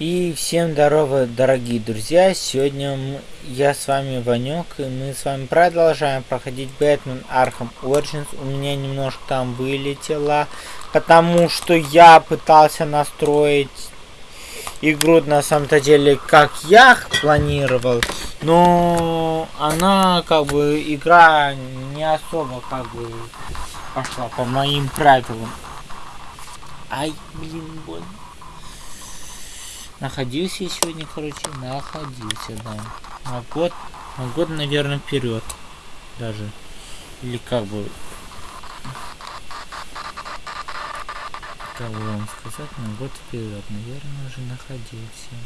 И всем здорово, дорогие друзья! Сегодня я с вами Ванек, и мы с вами продолжаем проходить Бэтмен Arkham Origins. У меня немножко там вылетело, потому что я пытался настроить игру на самом-то деле, как я планировал, но она, как бы, игра не особо, как бы, пошла по моим правилам. Ай, блин, больно. Находился сегодня, короче, находился, да. На год, на год, наверное, вперед даже. Или как бы... Как бы вам сказать, на год вперед, наверное, уже находился.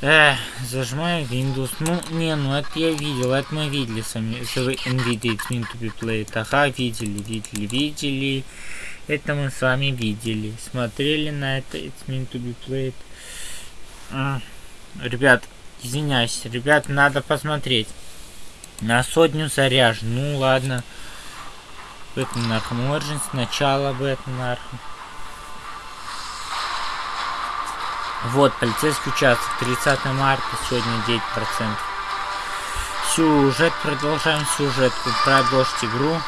Эх, зажимаю Windows. Ну, не, ну это я видел, это мы видели сами. Если вы NVIDIA mean to be played. Ага, видели, видели, видели. Это мы с вами видели. Смотрели на это It's meant to be played. А, ребят, извиняюсь. Ребят, надо посмотреть. На сотню заряжен. Ну ладно. Бэтмен Arkham Origins. Начало Бэтмен Arkham. Вот, полицейский участок. 30 марта. Сегодня 9%. Сюжет. Продолжаем сюжет. Продолжить игру.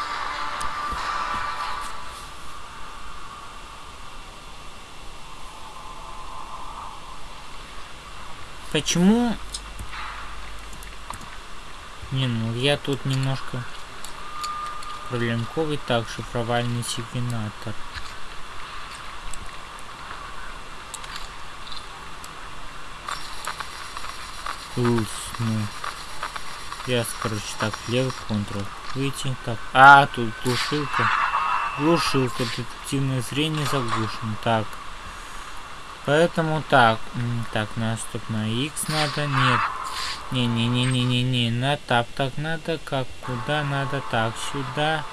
Почему? Не, ну я тут немножко проблемковый. Так, шифровальный секвенатор. Ус, ну. Я, короче, так, левый контрол. Выйти, так. А, тут глушилка. Глушилка, детективное зрение заглушено. Так. Поэтому так. Так, наступ на X надо. Нет. Не-не-не-не-не-не. На тап так надо. Как? Куда надо? Так, сюда.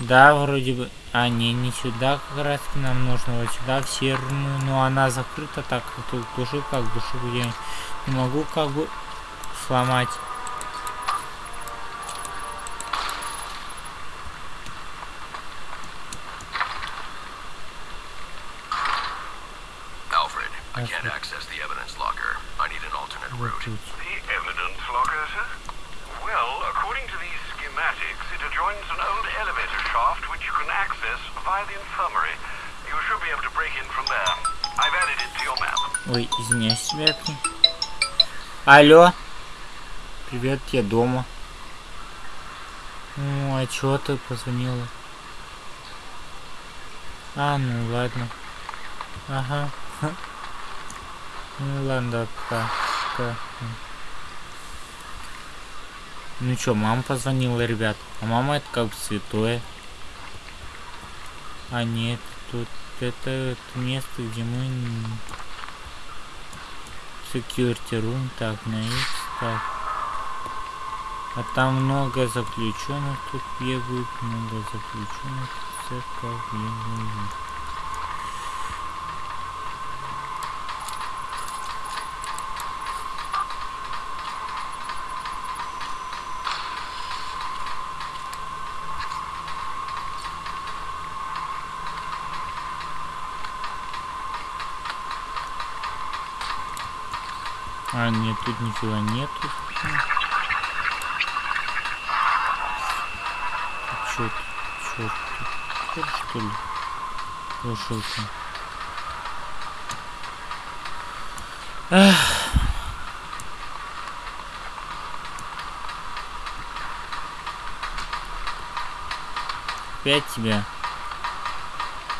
Да, вроде бы. А, не, не сюда как раз нам нужно. Вот сюда, в серную. Но она закрыта. Так, тут душу как душу я не могу как бы сломать. I can't access the evidence locker. I need an alternate route. The evidence locker, sir? Well, according to these schematics, it adjoins an old elevator shaft which you can access via the infirmary. You should be able to break in from there. I've added it to your map. Ой, извиняюсь, ребятки. Алло. Привет, я дома. Ну, а чё ты позвонила? А, ну ладно. Ага. Ну ладно, пока. пока. Ну чё, мама позвонила, ребят. А мама это как бы святое. А нет, тут это, это место, где мы... Security room, так, на X, так. А там много заключенных тут бегают, много заключенных, церковь бегают. Нет, тут нифига нету. Тут? Чё тут? что ли? Эх. Опять тебя.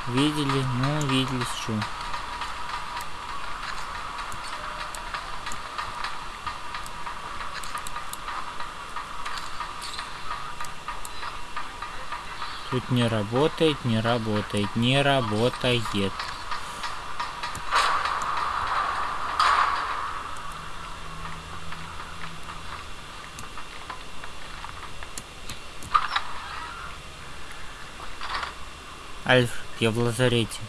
Видели? Ну, видели, что. Тут не работает, не работает, не работает. Альф, я в лазарете.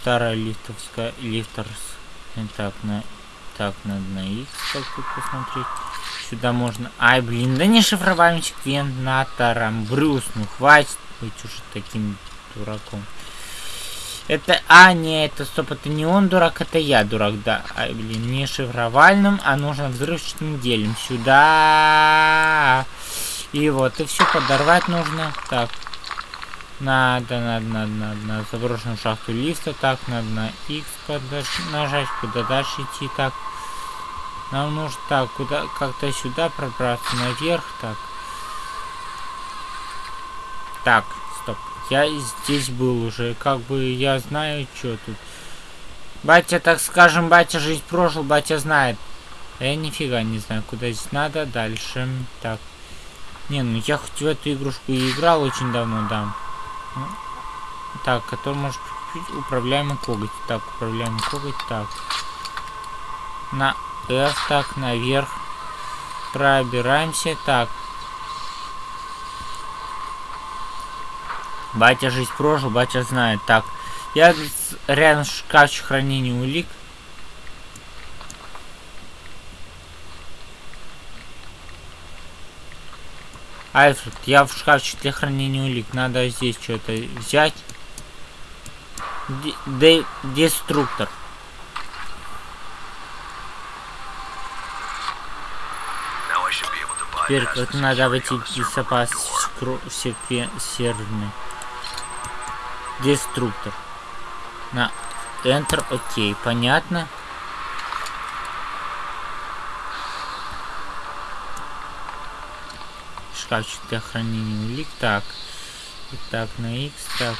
Старая лифтовская лифтерс. Так, на Так, надо на X как тут посмотреть. Сюда можно... Ай, блин, да не шифровальным секвенатором. Брюс, ну хватит быть уже таким дураком. Это... А, не, это стоп, это не он дурак, это я дурак, да. Ай, блин, не шифровальным, а нужно взрывчатым делем. Сюда. И вот, и все подорвать нужно. Так. Надо, надо, надо, надо, на заброшенную шахту лифта. Так, надо на X нажать, куда дальше идти. Так. Нам нужно так, куда как-то сюда пробраться наверх. Так. Так, стоп. Я здесь был уже. Как бы я знаю, что тут. Батя, так скажем, батя жизнь прожил, батя знает. А я нифига не знаю, куда здесь надо. Дальше. Так. Не, ну я хоть в эту игрушку и играл очень давно, да. Ну, так, который может управляемый коготь. Так, управляемый коготь. Так. На F, так, наверх. Пробираемся. Так. Батя жизнь прожил, батя знает. Так, я рядом шкафчик хранения улик. Альфред, я в шкафчик для хранения улик. Надо здесь что-то взять. Де деструктор. Теперь это надо войти в безопас секвенсерный. Деструктор. На Enter, окей, понятно. Шкафчик для хранения улик. Так. Так, на X. Так.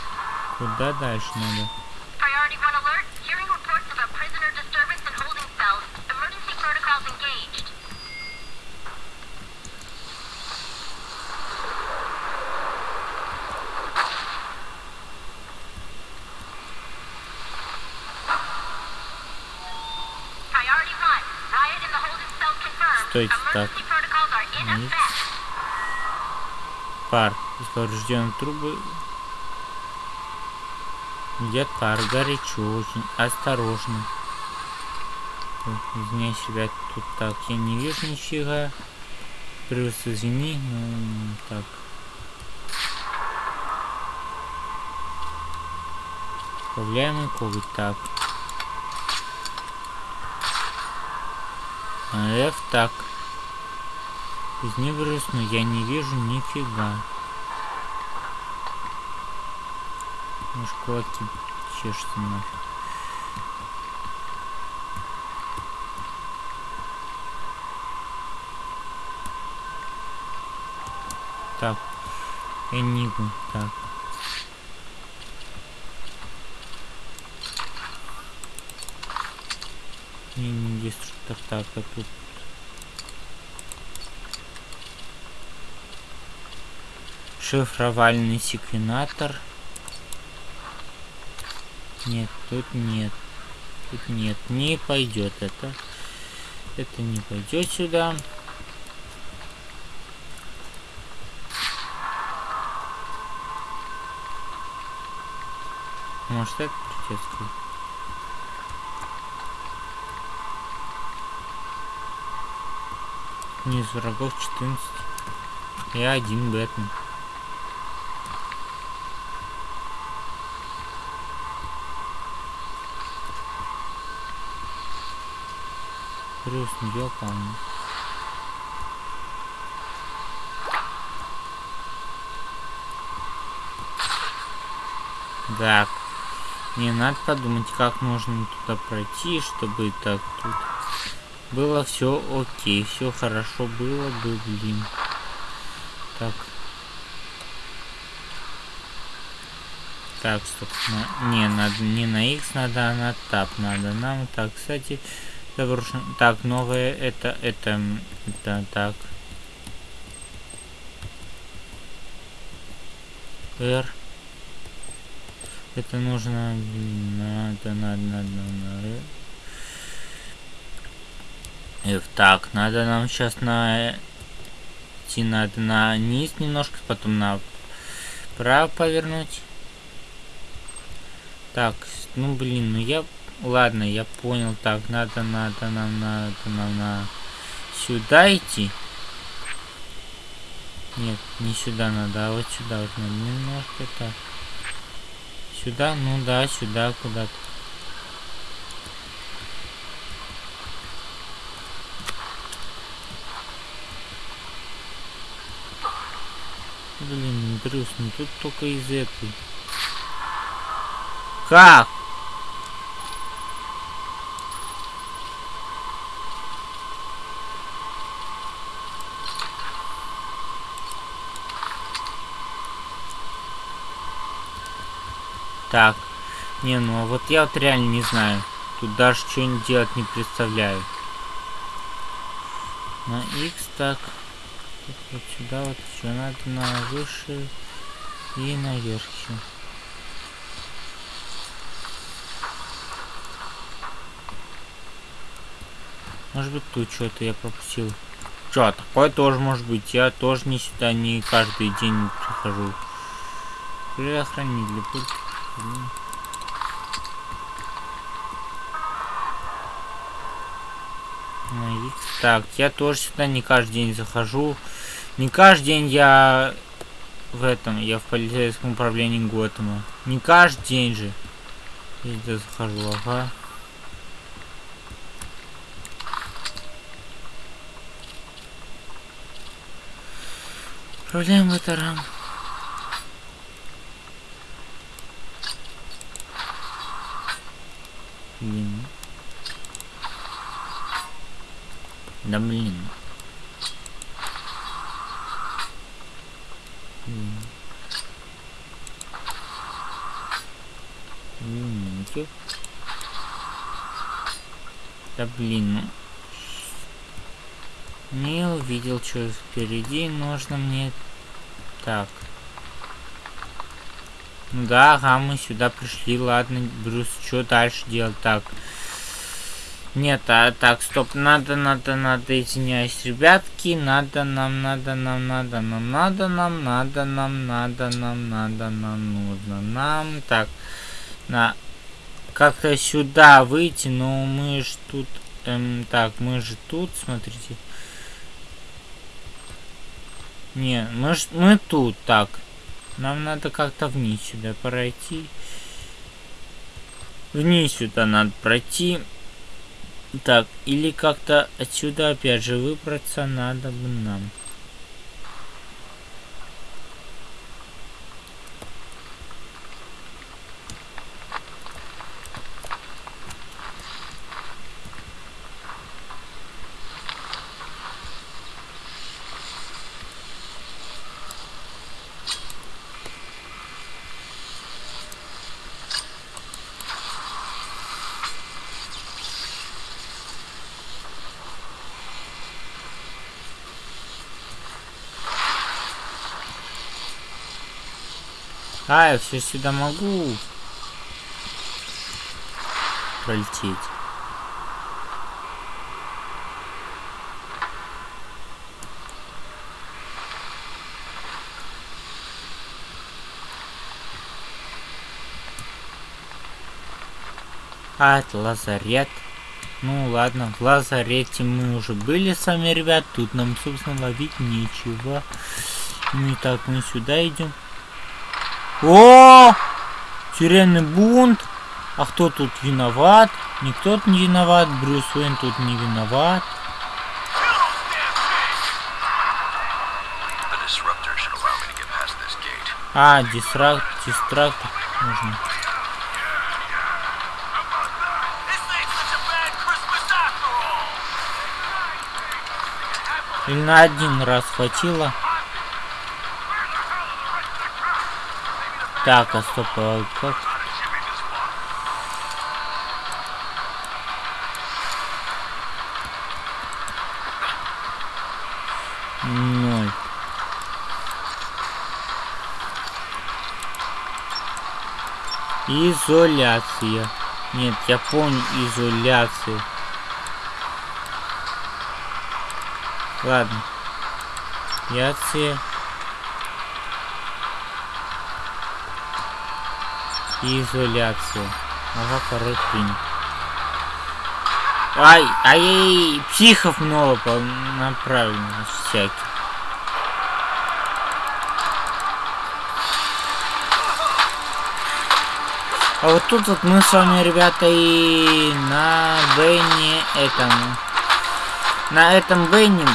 Куда дальше надо? Стойте так. Низ. Пар. Из поврежденной трубы идет пар. Горячо очень. Осторожно. Извиняюсь, ребят, тут так. Я не вижу нифига. Плюс извини. Ну, так. Управляемый коготь. Так. F так. Из не но я не вижу нифига. Может кулаки чешутся нафиг. Так. Энигма. Так. Не, деструктор. Так, а тут шифровальный секвенатор. Нет, тут нет. Тут нет. Не пойдет это. Это не пойдет сюда. Может это придется? Низ врагов 14. Я один Бэтмен. Плюс не помню. Так. Не надо подумать, как нужно туда пройти, чтобы так тут было все окей, все хорошо было бы, блин. Так. Так, стоп. На, не, надо не на X надо, а на Tab надо. Нам так, кстати, заброшен. Так, новое это, это, это так. R. Это нужно, надо, надо, надо, надо. F. Так, надо нам сейчас на идти надо на низ немножко, потом на право повернуть. Так, ну блин, ну я ладно, я понял. Так, надо, надо, нам, надо, нам, на сюда идти. Нет, не сюда надо, а вот сюда вот надо немножко так. Сюда, ну да, сюда куда-то. Брюс, ну тут только из этой. Как? Так. Не, ну а вот я вот реально не знаю. Тут даже что-нибудь делать не представляю. На X так. Вот сюда вот еще надо на выше и наверх еще. Может быть тут что-то я пропустил. Что, такое тоже может быть. Я тоже не сюда не каждый день прихожу. Предохранитель. Пульт. Ну, так, я тоже сюда не каждый день захожу. Не каждый день я в этом, я в полицейском управлении Готэма. Не каждый день же. Я захожу, ага. Проблема это рам. Блин. Да блин. Чё? Да блин, ну. Не увидел, что впереди нужно мне. Так. Ну да, ага, мы сюда пришли, ладно, Брюс, что дальше делать? Так. Нет, а так, стоп, надо, надо, надо, извиняюсь, ребятки, надо нам, надо нам, надо нам, надо нам, надо нам, надо нам, надо нам, нужно нам, так, на, как-то сюда выйти, но мы ж тут, эм, так, мы же тут, смотрите, не, мы ж, мы тут, так, нам надо как-то вниз сюда пройти. Вниз сюда надо пройти. Так, или как-то отсюда опять же выбраться надо бы нам. А, я все сюда могу пролететь. А, это лазарет. Ну ладно, в лазарете мы уже были с вами, ребят. Тут нам, собственно, ловить нечего. Ну и так, мы сюда идем. О! Тюремный бунт. А кто тут виноват? Никто тут не виноват. Брюс Уэйн тут не виноват. А, дистракт, дистракт нужно. Или на один раз хватило. Так, а стоп, а как? Ноль. Изоляция. Нет, я помню изоляцию. Ладно. Изоляция. И изоляцию. Ага, второй принят. Ай, ай, психов много по- направлено всяких. А вот тут вот мы с вами, ребята, и на Бенни этом... На этом Бенни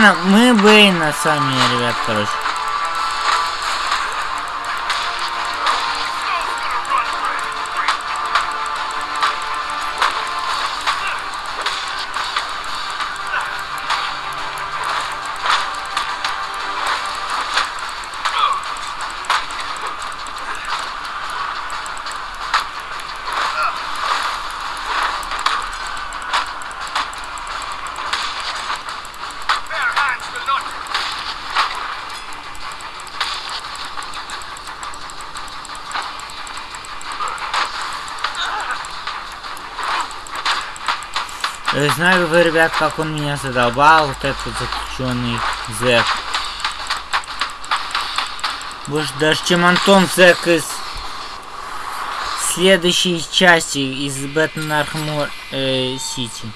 Мы Бейна сами, ребят, короче. Знаю вы, ребят, как он меня задолбал, вот этот заключенный зэк. Больше даже, чем Антон Зэк из следующей части из Бэтмен Архмор э, Сити.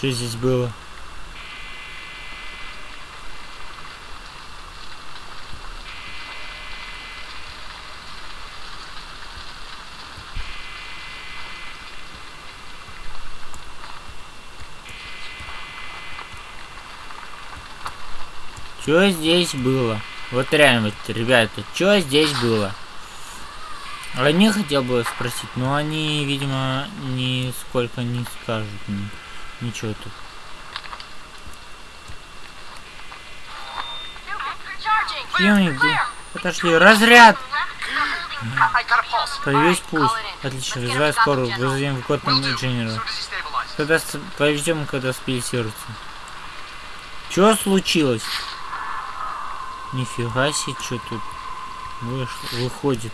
Что здесь было? Что здесь было? Вот реально, вот, ребята, что здесь было? Не хотел бы спросить, но они, видимо, нисколько не скажут мне. Ничего тут. Где? Подошли. Разряд! Появись пусть. Отлично, вызывай скорую. Вызовем в Готэм инженера. Когда с... повезем, когда спилисируется. Чё случилось? Нифига себе, что тут вышло, выходит.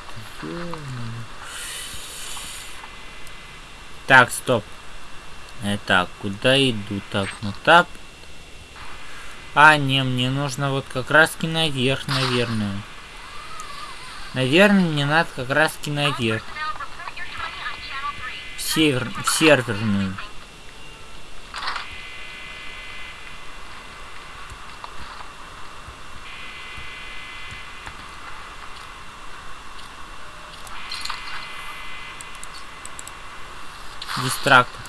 Так, стоп. Так, куда иду? Так, ну тап. А, не, мне нужно вот как раз наверх, наверное. Наверное, мне надо как раз наверх. В, север, в серверную. Дистрактор.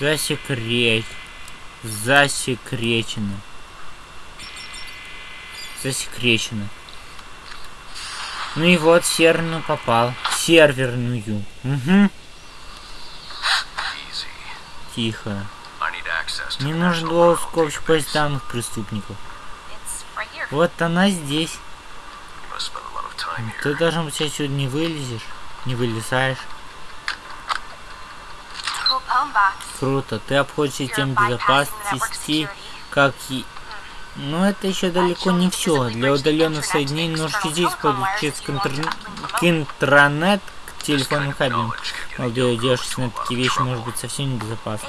Засекреть. Засекречено. Засекречено. Ну и вот серверную попал. В серверную. Угу. Тихо. Мне нужен был Database. данных преступников. Вот она здесь. Ты должен быть отсюда не вылезешь. Не вылезаешь. Круто. Ты обходишь the безопасности, как и... Но это еще далеко не все. Для удаленных соединений нужно физически подключиться к, интер- к интранет, к телефонным кабелям. Молодой девушке на такие вещи может быть совсем the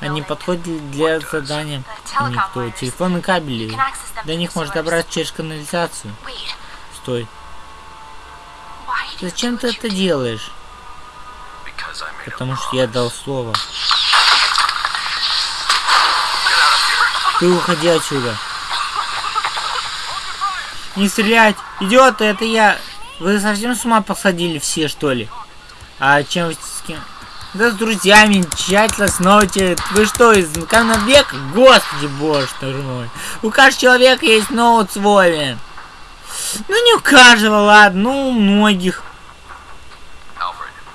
Они подходят для задания. У них то телефонные кабели. До них можно добраться через канализацию. Стой. Зачем ты это делаешь? Потому что я дал слово. Ты уходи отсюда. Не стрелять! Идиоты, это я! Вы совсем с ума посадили все, что ли? А чем с кем? Да с друзьями, тщательно сноуте. Вы что, из каменного века? Господи боже ты мой. У каждого человека есть ноут свой. Ну не у каждого, ладно, ну у многих.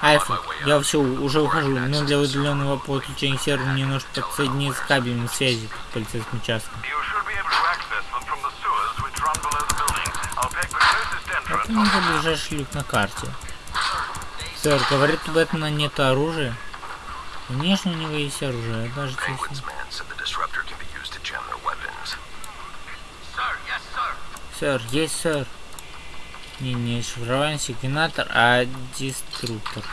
Альфа, я все уже ухожу, но для удаленного подключения сервера мне нужно подсоединиться с кабелем связи к the closest entrance. Это за ближайший люк на карте. Сэр, говорит, у Бэтмена нет оружия. Конечно, у него есть оружие, а даже если... Сэр, есть, сэр. Не, не шифровальный секвенатор, а деструктор.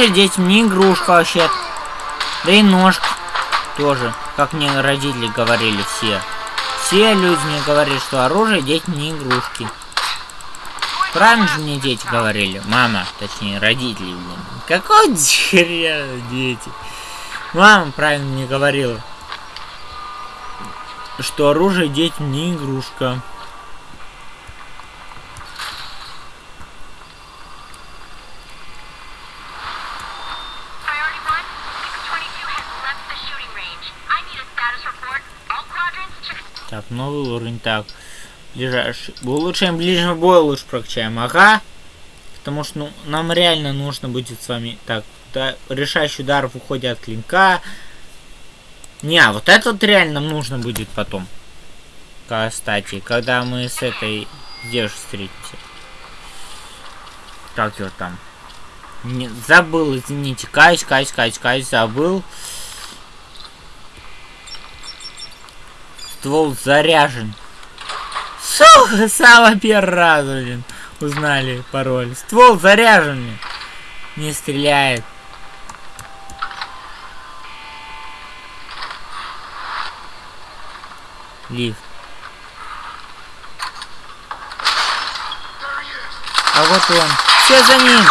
Оружие детям не игрушка вообще. Да и ножка тоже, как мне родители говорили все. Все люди мне говорили, что оружие детям не игрушки. Правильно же мне дети говорили? Мама, точнее, родители, блин. Какой хрен дети? Мама правильно мне говорила, что оружие детям не игрушка. Новый уровень. Так, ближайший. Улучшаем ближнего боя, лучше прокачаем. Ага. Потому что ну, нам реально нужно будет с вами... Так, да, решающий удар в уходе от клинка. Не, а вот это вот реально нам нужно будет потом. Кстати, когда мы с этой девушкой встретимся. Как его там? Не, забыл, извините. Каюсь, каюсь, каюсь, каюсь, забыл. Ствол заряжен. Сука, с самого первого раза, блин, узнали пароль. Ствол заряжен. Не стреляет. Лифт. А вот он. Все за ним.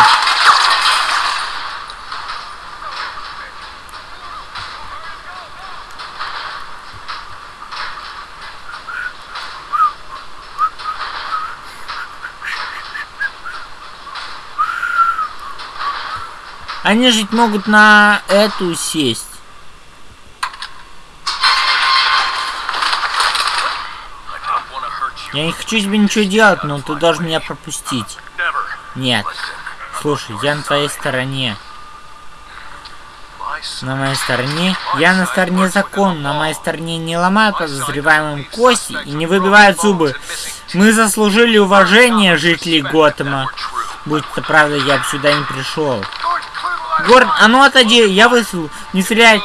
Они жить могут на эту сесть. Я не хочу тебе ничего делать, но ты должен меня пропустить. Нет. Слушай, я на твоей стороне. На моей стороне? Я на стороне закона. На моей стороне не ломают подозреваемым кости и не выбивают зубы. Мы заслужили уважение жителей Готэма. Будь это правда, я бы сюда не пришел. Горн, а ну отойди, я высыл. Не стреляй.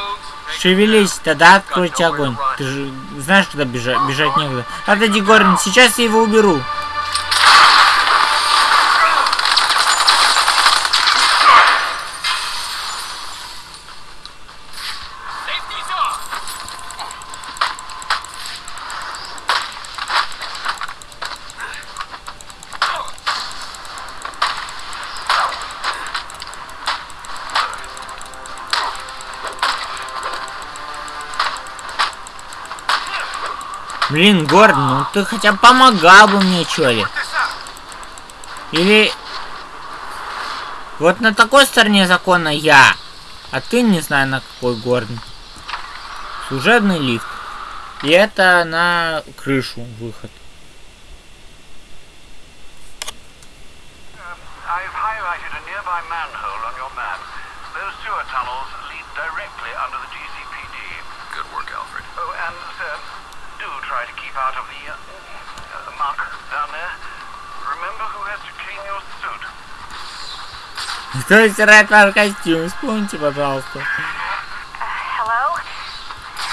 Шевелись, тогда откройте огонь. Ты же знаешь, куда бежать, бежать некуда. Отойди, Горн, сейчас я его уберу. Блин, Гордон, ну ты хотя бы помогал бы мне, чё ли? Или... Вот на такой стороне закона я, а ты не знаю на какой, Гордон. Служебный лифт. И это на крышу выход. Кто стирает ваш костюм? Вспомните, пожалуйста. Hello?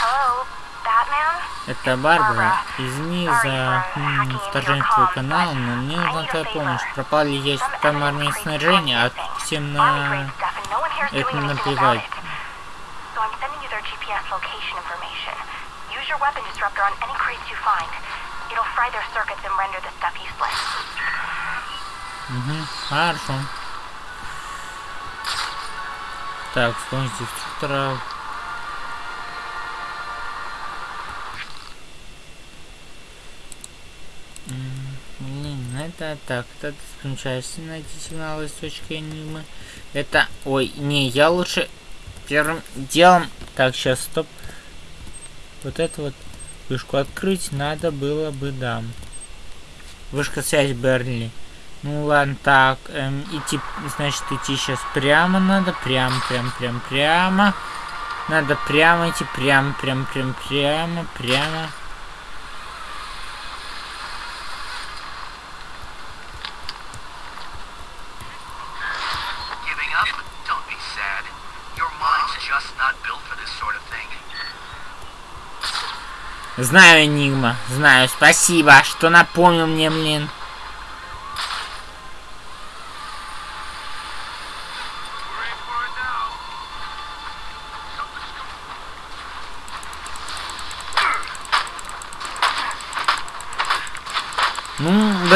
Hello? Batman? Это Барбара. Извини за м, вторжение твой канал, но мне нужна твоя помощь. Пропали есть там армия снаряжения, а всем на... это наплевать. Угу, хорошо. Так, вспомните инструктора. Блин, это так, это включаешься найти сигналы из точки Энигмы. Это, ой, не, я лучше первым делом... Так, сейчас, стоп. Вот это вот вышку открыть надо было бы, да. Вышка связи Бернли. Ну ладно, так, эм, идти, значит, идти сейчас прямо надо, прям, прям, прям, прямо. Надо прямо идти, прямо, прям, прям, прямо, прямо. Знаю, Энигма, знаю, спасибо, что напомнил мне, блин.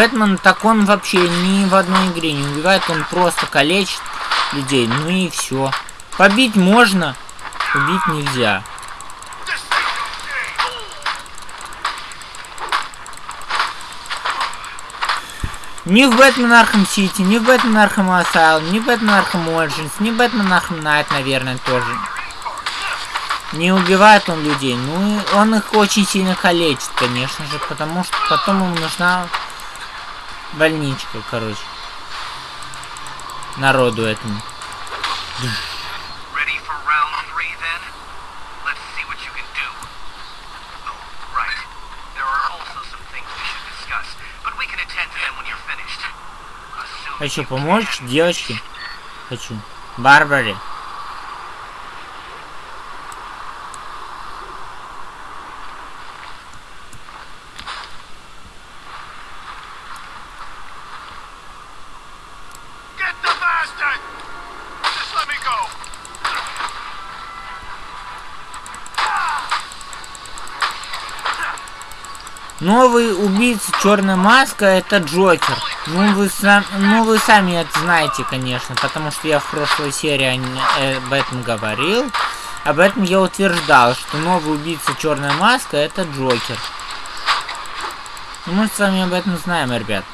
Бэтмен, так он вообще ни в одной игре не убивает, он просто калечит людей, ну и все. Побить можно, убить нельзя. Ни в Batman Arkham City, ни в Batman Arkham Asylum, ни в Batman Arkham Origins, ни в Batman Arkham Knight, наверное, тоже. Не убивает он людей, ну и он их очень сильно калечит, конечно же, потому что потом ему нужна больничка, короче. Народу этому. Ready for round three then? Новый убийца Черная Маска это Джокер. Ну вы, сам, ну вы сами это знаете, конечно, потому что я в прошлой серии об этом говорил. Об этом я утверждал, что новый убийца Черная Маска это Джокер. Ну, мы с вами об этом знаем, ребят.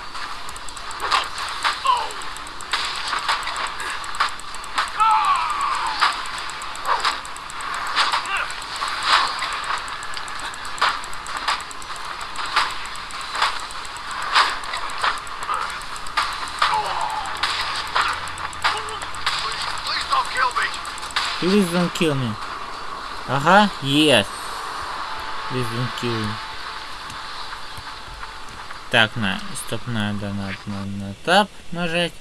Kill. Ага, yes. Please don't. Так, на, стоп, надо, надо, надо на тап нажать.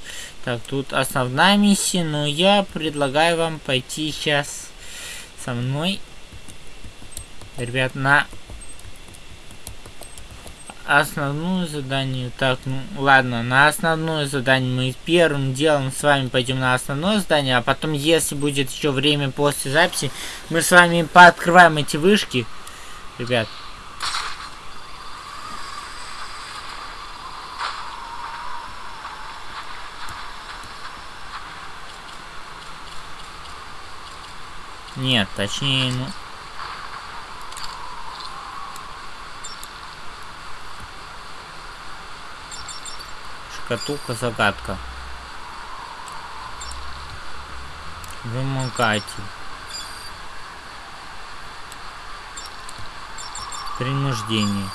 Так, тут основная миссия, но я предлагаю вам пойти сейчас со мной, ребят, на основную задание. Так, ну ладно, на основное задание мы первым делом с вами пойдем на основное задание, а потом, если будет еще время после записи, мы с вами пооткрываем эти вышки. Ребят. Нет, точнее, ну... Шкатулка загадка. Вымогатель. Принуждение.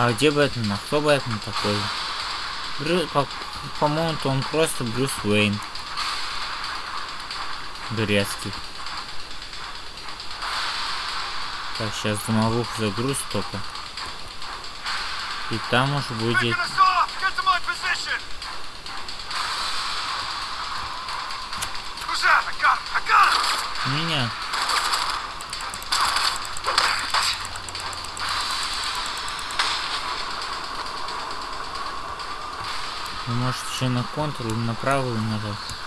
А где Бэтмен? А кто Бэтмен такой? Брю... По- По-моему, то он просто Брюс Уэйн. Турецкий. Так, сейчас домовух загруз только. И там уж будет... еще на контур или на правую нажать.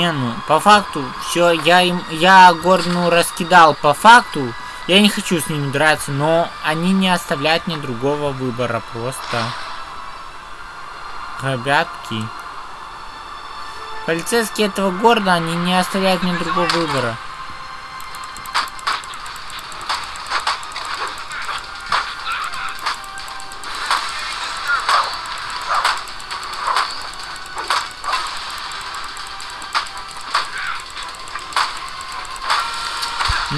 Не, ну, по факту, все, я им, я Гордону раскидал по факту. Я не хочу с ними драться, но они не оставляют мне другого выбора, просто. Ребятки. Полицейские этого города, они не оставляют мне другого выбора.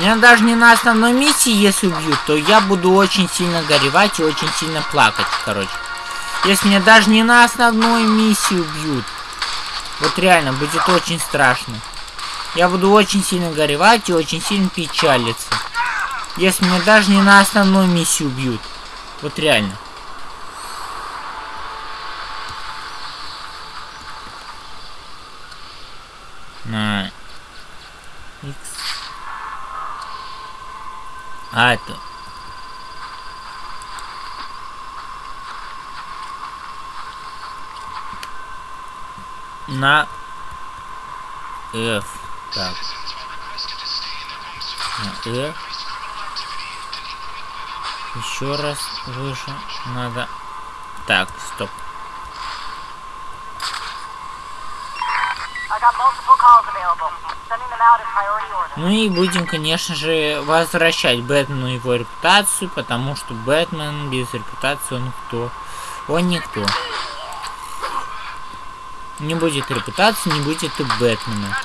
Меня даже не на основной миссии, если убьют, то я буду очень сильно горевать и очень сильно плакать, короче. Если меня даже не на основной миссии убьют, вот реально, будет очень страшно. Я буду очень сильно горевать и очень сильно печалиться. Если меня даже не на основной миссии убьют. Вот реально. На X. А, это... На F. Так. На F. Еще раз выше надо. Так, стоп. Ну и будем, конечно же, возвращать Бэтмену его репутацию, потому что Бэтмен без репутации он кто? Он никто. Не будет репутации, не будет и Бэтмена.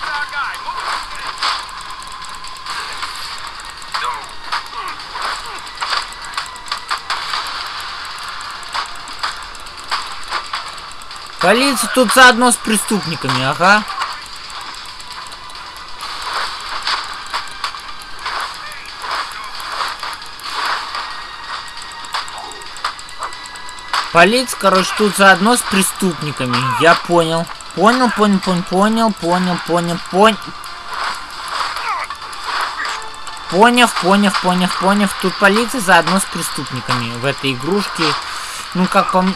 Полиция тут заодно с преступниками, ага. Полиция, короче, тут заодно с преступниками. Я понял. Понял, понял, понял, понял, понял, понял, понял. Поняв, поняв, поняв, поняв. Тут полиция заодно с преступниками в этой игрушке. Ну, как мне...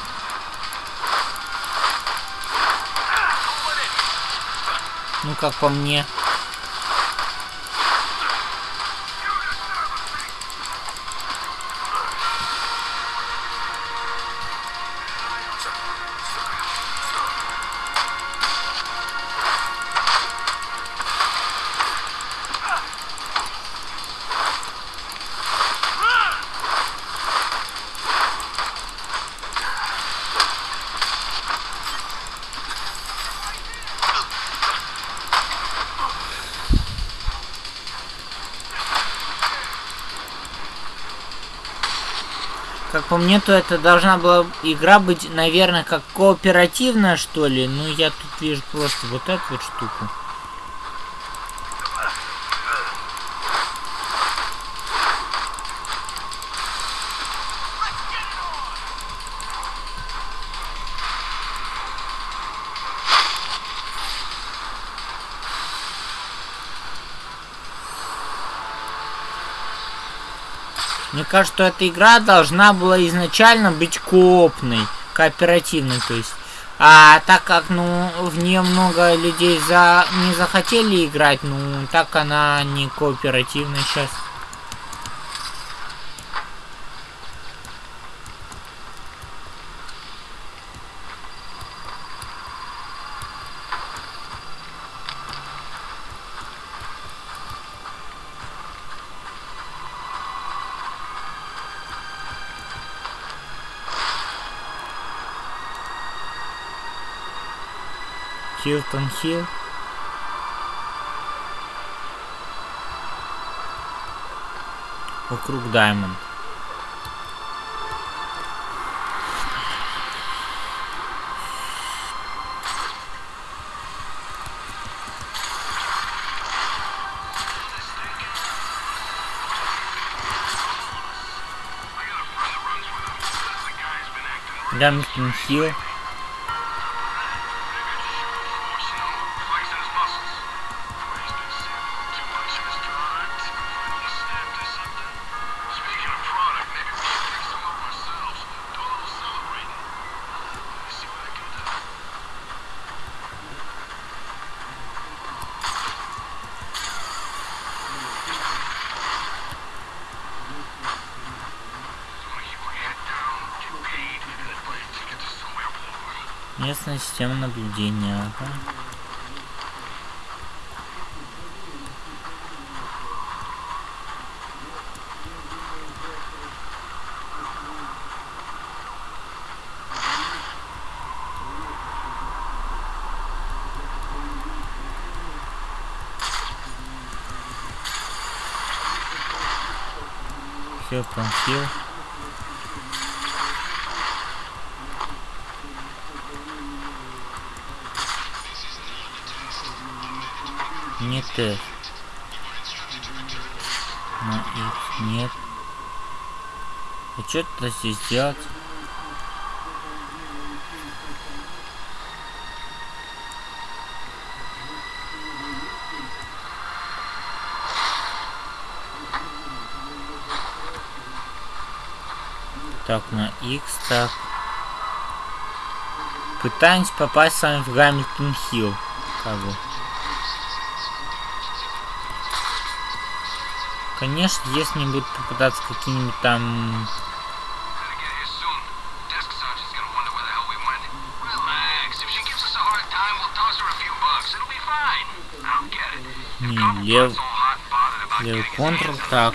Ну, как по мне. По мне, то это должна была игра быть, наверное, как кооперативная, что ли. Ну, я тут вижу просто вот эту вот штуку. Кажется, что эта игра должна была изначально быть коопной, кооперативной, то есть. А так как, ну, в нее много людей за не захотели играть, ну, так она не кооперативная сейчас. Хилтон Хилл. Вокруг Даймонд. Гамильтон Хилл. Местная система наблюдения. Ага. Хилл, Хилл. Не Т. На X нет. А что то здесь делать? Так, на X, так. Пытаемся попасть с вами в Гамильтон Хилл. Как бы. Bucks. It'll be fine. I'll get it. Не, лев... Левый hands так.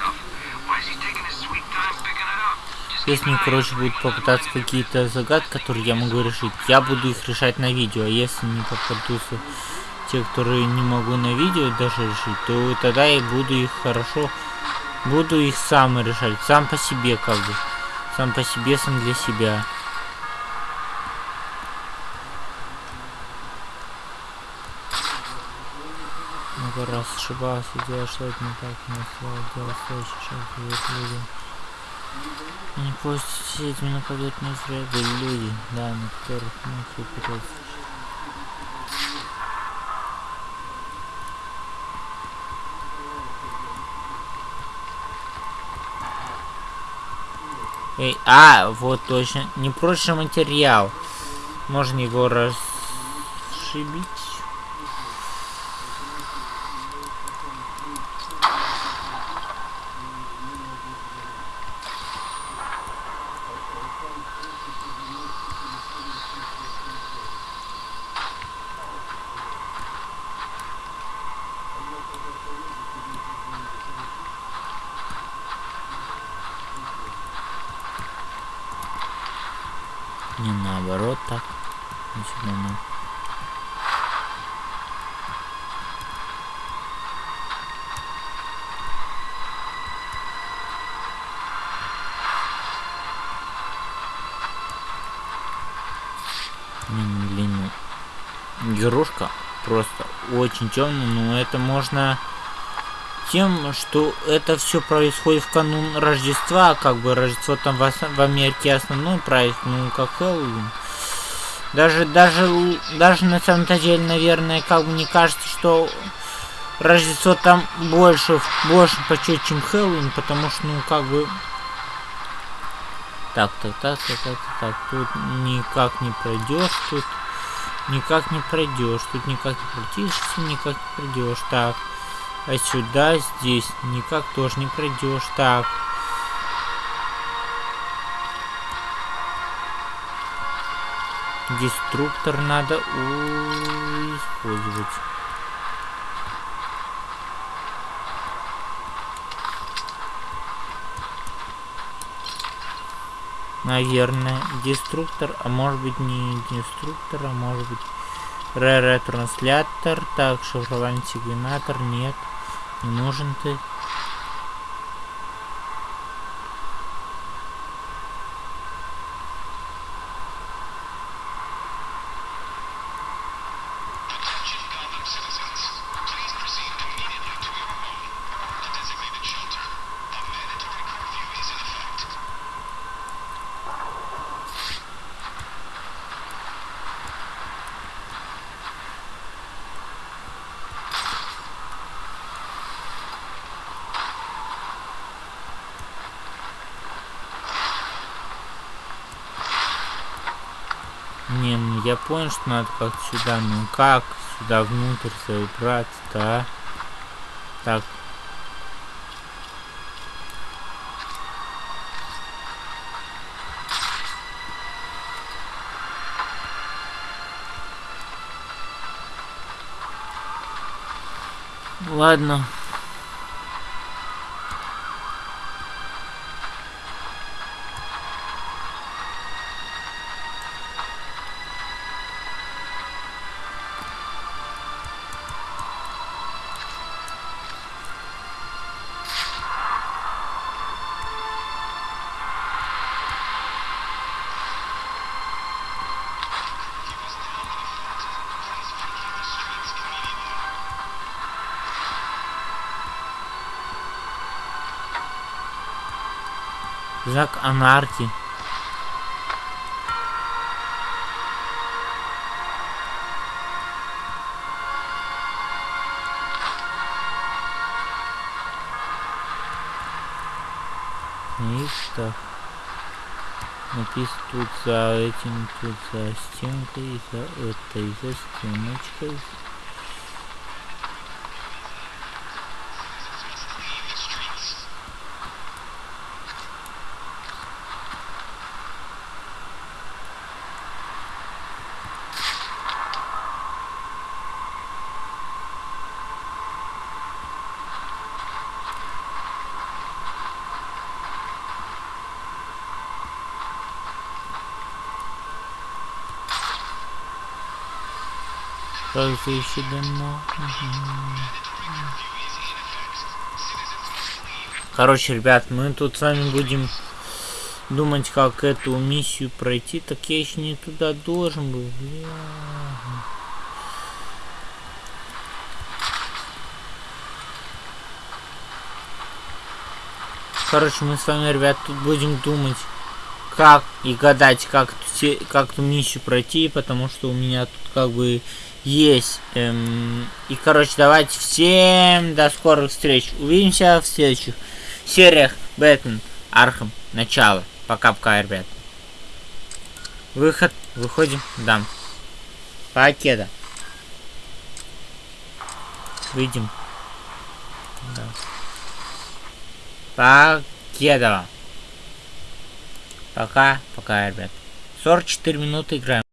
Если, eye короче, будут попытаться какие-то загадки, которые я могу решить, я буду их решать на видео. А если не попадутся те, которые не могу на видео даже решить, то тогда я буду их хорошо... Буду их сам решать. Сам по себе, как бы. Сам по себе, сам для себя. Много раз ошибался, делал что-то не так, но слово делал шаг, говорит людям. Не пусть этими нападут на зря были люди, да, на которых мы пытаться. Эй, а, вот точно, непрочный материал. Можно его расшибить. Не наоборот так. Не сюда, ну. Не, ну, блин, ну, игрушка просто темная, но это можно тем, что это все происходит в канун Рождества, как бы Рождество там в, ос- в Америке основной праздник, ну как Хэллоуин. Даже, даже, даже на самом-то деле, наверное, как бы мне кажется, что Рождество там больше, больше почет, чем Хэллоуин, потому что, ну, как бы... Так, так, так, так, так, так, тут никак не пройдешь, тут никак не пройдешь, тут никак не протишься, никак не пройдешь, так. А сюда, здесь никак тоже не пройдешь, так. Деструктор надо использовать. Наверное, деструктор, а может быть не деструктор, а может быть ретранслятор. Так, шифровальный сигнатор, нет, не нужен ты. Не, ну я понял, что надо как сюда, ну как сюда внутрь забраться-то, а? Так. Ладно. Знак анархии. И так. Написано тут за этим, тут за стенкой, за этой, за стеночкой. Citizens must leave the streets. Как же еще давно? Mandatory curfew is in effect. Citizens must leave. Короче, ребят, мы тут с вами будем думать, как эту миссию пройти. Так я еще не туда должен был. Бля. Короче, мы с вами, ребят, тут будем думать, как и гадать, как, как эту миссию пройти, потому что у меня тут как бы есть. эм, И, короче, давайте всем до скорых встреч. Увидимся в следующих сериях Batman Arkham. Начало. Пока-пока, ребят. Выход. Выходим. Дам. Покеда. Выйдем. Да. Покедова. Пока. Пока, ребят. 44 минуты играем.